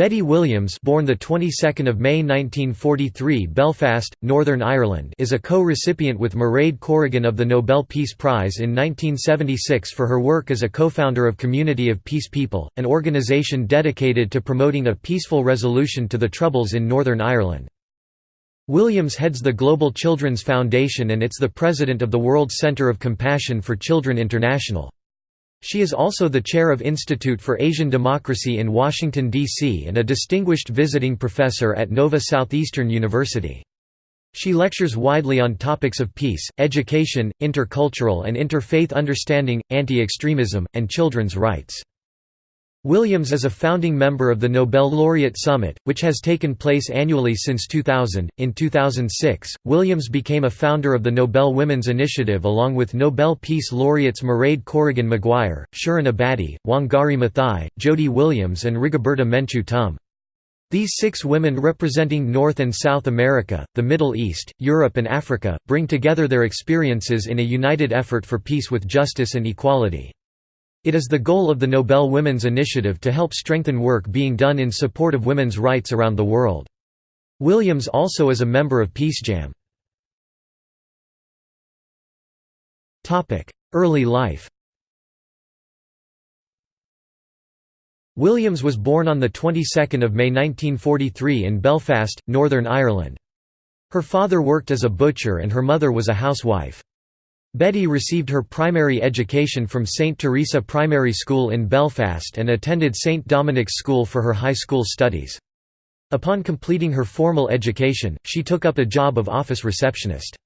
Betty Williams born the 22nd of May 1943 Belfast, Northern Ireland is a co-recipient with Mairead Corrigan of the Nobel Peace Prize in 1976 for her work as a co-founder of Community of Peace People, an organisation dedicated to promoting a peaceful resolution to the Troubles in Northern Ireland. Williams heads the Global Children's Foundation and it's the president of the World Centre of Compassion for Children International. She is also the chair of Institute for Asian Democracy in Washington, D.C. and a distinguished visiting professor at Nova Southeastern University. She lectures widely on topics of peace, education, intercultural and interfaith understanding, anti-extremism, and children's rights. Williams is a founding member of the Nobel Laureate Summit, which has taken place annually since 2000. In 2006, Williams became a founder of the Nobel Women's Initiative along with Nobel Peace laureates Mairead Corrigan Maguire, Shirin Ebadi, Wangari Maathai, Jody Williams, and Rigoberta Menchú Tum. These six women representing North and South America, the Middle East, Europe and Africa, bring together their experiences in a united effort for peace with justice and equality. It is the goal of the Nobel Women's Initiative to help strengthen work being done in support of women's rights around the world. Williams also is a member of PeaceJam. Early life Williams was born on the 22nd of May 1943 in Belfast, Northern Ireland. Her father worked as a butcher and her mother was a housewife. Betty received her primary education from St. Teresa Primary School in Belfast and attended St. Dominic's School for her high school studies. Upon completing her formal education, she took up a job of office receptionist.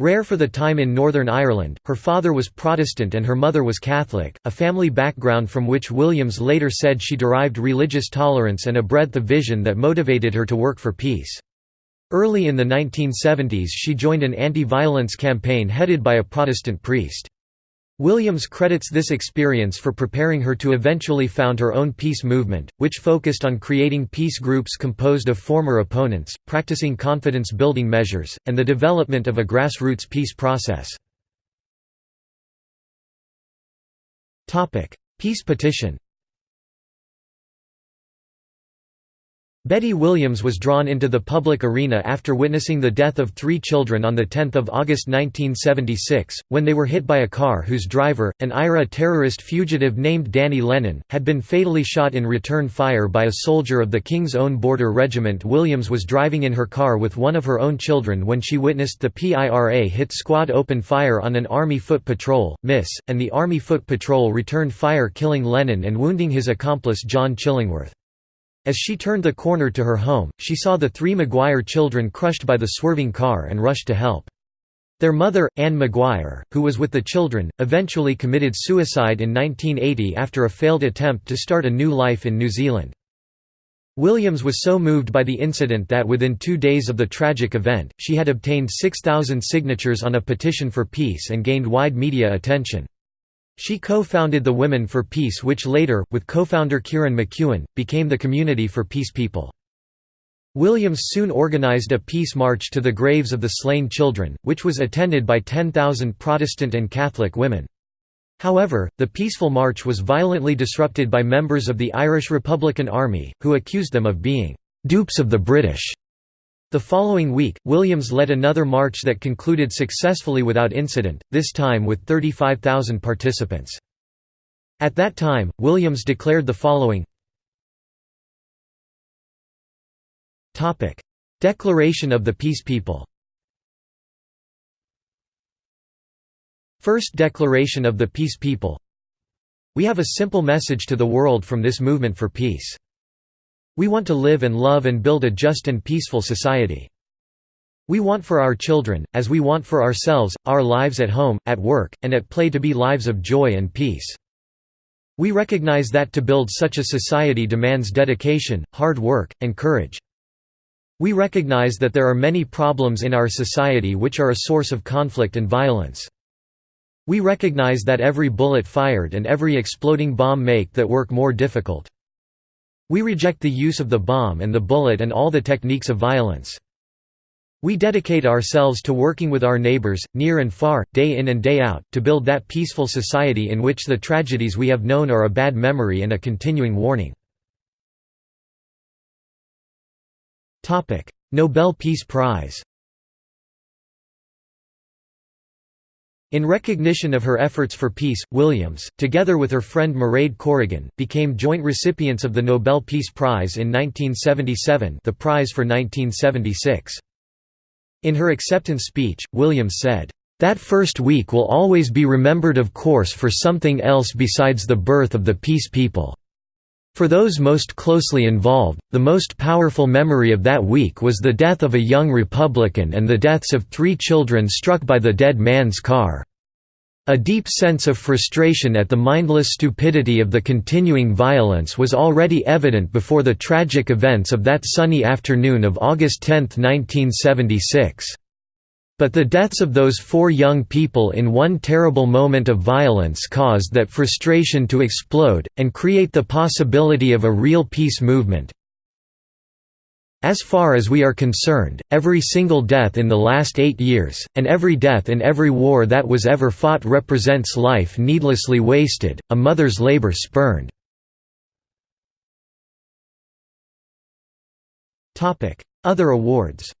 Rare for the time in Northern Ireland, her father was Protestant and her mother was Catholic, a family background from which Williams later said she derived religious tolerance and a breadth of vision that motivated her to work for peace. Early in the 1970s she joined an anti-violence campaign headed by a Protestant priest. Williams credits this experience for preparing her to eventually found her own peace movement, which focused on creating peace groups composed of former opponents, practicing confidence-building measures, and the development of a grassroots peace process. Peace petition Betty Williams was drawn into the public arena after witnessing the death of three children on 10 August 1976, when they were hit by a car whose driver, an IRA terrorist fugitive named Danny Lennon, had been fatally shot in return fire by a soldier of the King's Own Border Regiment. Williams was driving in her car with one of her own children when she witnessed the PIRA hit squad open fire on an Army foot patrol, miss, and the Army foot patrol returned fire killing Lennon and wounding his accomplice John Chillingworth. As she turned the corner to her home, she saw the three Maguire children crushed by the swerving car and rushed to help. Their mother, Anne Maguire, who was with the children, eventually committed suicide in 1980 after a failed attempt to start a new life in New Zealand. Williams was so moved by the incident that within two days of the tragic event, she had obtained 6,000 signatures on a petition for peace and gained wide media attention. She co-founded the Women for Peace which later, with co-founder Ciaran McKeown, became the Community for Peace People. Williams soon organized a peace march to the graves of the slain children, which was attended by 10,000 Protestant and Catholic women. However, the peaceful march was violently disrupted by members of the Irish Republican Army, who accused them of being «dupes of the British» The following week, Williams led another march that concluded successfully without incident, this time with 35,000 participants. At that time, Williams declared the following Declaration of the Peace People First Declaration of the Peace People We have a simple message to the world from this movement for peace. We want to live and love and build a just and peaceful society. We want for our children, as we want for ourselves, our lives at home, at work, and at play to be lives of joy and peace. We recognize that to build such a society demands dedication, hard work, and courage. We recognize that there are many problems in our society which are a source of conflict and violence. We recognize that every bullet fired and every exploding bomb make that work more difficult. We reject the use of the bomb and the bullet and all the techniques of violence. We dedicate ourselves to working with our neighbors, near and far, day in and day out, to build that peaceful society in which the tragedies we have known are a bad memory and a continuing warning. Nobel Peace Prize In recognition of her efforts for peace, Williams, together with her friend Mairead Corrigan, became joint recipients of the Nobel Peace Prize in 1977 the prize for 1976. In her acceptance speech, Williams said, "...that first week will always be remembered of course for something else besides the birth of the Peace People." For those most closely involved, the most powerful memory of that week was the death of a young Republican and the deaths of three children struck by the dead man's car. A deep sense of frustration at the mindless stupidity of the continuing violence was already evident before the tragic events of that sunny afternoon of August 10, 1976. But the deaths of those four young people in one terrible moment of violence caused that frustration to explode, and create the possibility of a real peace movement. As far as we are concerned, every single death in the last eight years, and every death in every war that was ever fought represents life needlessly wasted, a mother's labor spurned. Other awards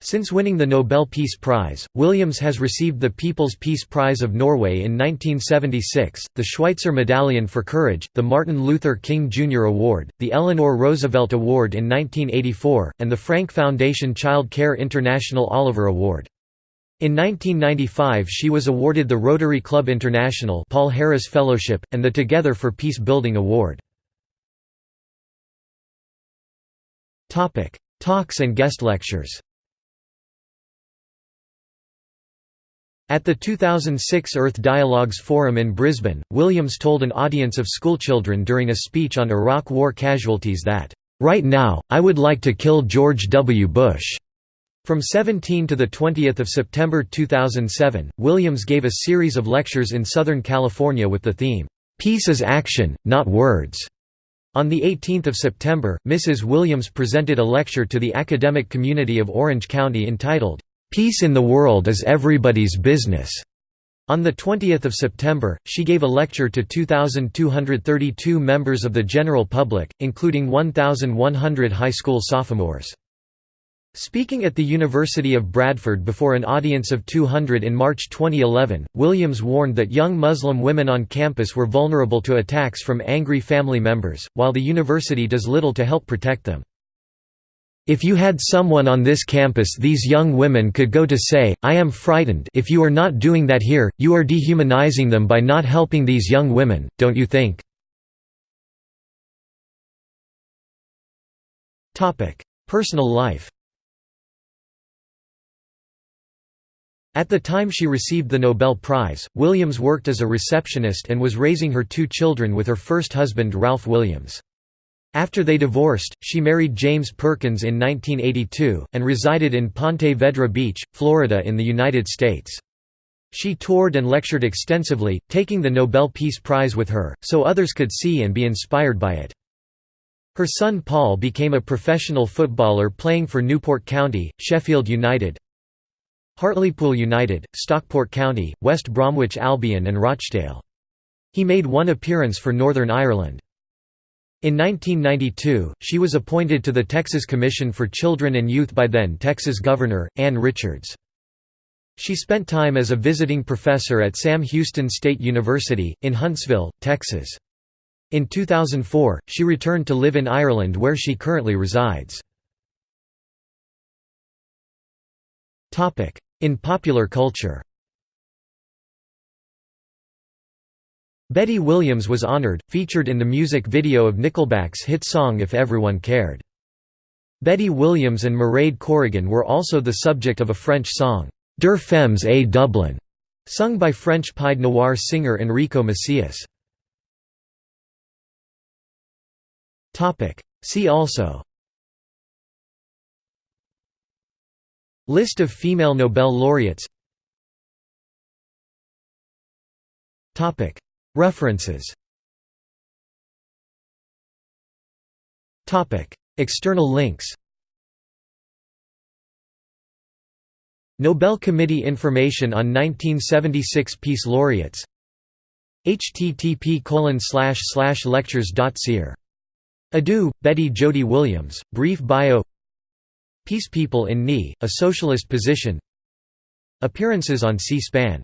Since winning the Nobel Peace Prize, Williams has received the People's Peace Prize of Norway in 1976, the Schweitzer Medallion for Courage, the Martin Luther King Jr. Award, the Eleanor Roosevelt Award in 1984, and the Frank Foundation Child Care International Oliver Award. In 1995 she was awarded the Rotary Club International Paul Harris Fellowship, and the Together for Peace Building Award. Talks and guest lectures At the 2006 Earth Dialogues Forum in Brisbane, Williams told an audience of schoolchildren during a speech on Iraq war casualties that, "...right now, I would like to kill George W. Bush." From 17 to 20 September 2007, Williams gave a series of lectures in Southern California with the theme, "'Peace is Action, Not Words'". On 18 September, Mrs. Williams presented a lecture to the academic community of Orange County entitled, Peace in the world is everybody's business. On 20 September, she gave a lecture to 2,232 members of the general public, including 1,100 high school sophomores. Speaking at the University of Bradford before an audience of 200 in March 2011, Williams warned that young Muslim women on campus were vulnerable to attacks from angry family members, while the university does little to help protect them. If you had someone on this campus these young women could go to say, I am frightened if you are not doing that here, you are dehumanizing them by not helping these young women, don't you think? Personal life At the time she received the Nobel Prize, Williams worked as a receptionist and was raising her two children with her first husband Ralph Williams. After they divorced, she married James Perkins in 1982, and resided in Ponte Vedra Beach, Florida in the United States. She toured and lectured extensively, taking the Nobel Peace Prize with her, so others could see and be inspired by it. Her son Paul became a professional footballer playing for Newport County, Sheffield United, Hartlepool United, Stockport County, West Bromwich Albion and Rochdale. He made one appearance for Northern Ireland. In 1992, she was appointed to the Texas Commission for Children and Youth by then Texas Governor, Ann Richards. She spent time as a visiting professor at Sam Houston State University, in Huntsville, Texas. In 2004, she returned to live in Ireland where she currently resides. In popular culture Betty Williams was honored, featured in the music video of Nickelback's hit song If Everyone Cared. Betty Williams and Mairead Corrigan were also the subject of a French song, Deux Femmes à Dublin, sung by French pied noir singer Enrico Macias. See also List of female Nobel laureates References. External links. Nobel Committee information on 1976 Peace Laureates. Http lectures.seer Adieu, Betty Jody Williams, brief bio. Peace People in Knee, a socialist position. Appearances on C-SPAN